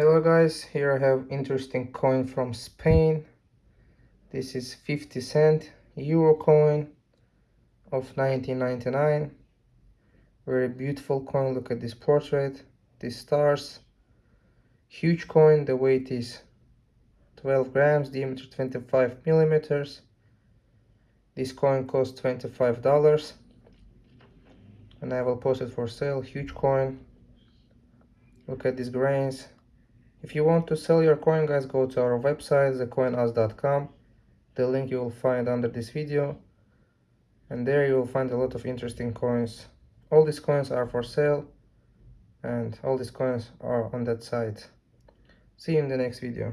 hello guys. Here i have interesting coin from spain. This is 50 cent euro coin of 1999 very beautiful coin. Look at this portrait these stars. Huge coin. The weight is 12 grams diameter 25 millimeters. This coin costs 25 dollars. And i will post it for sale. Huge coin. Look at these grains if you want to sell your coin guys go to our website thecoinus.com the link you will find under this video. And there you will find a lot of interesting coins. All these coins are for sale and all these coins are on that site. See you in the next video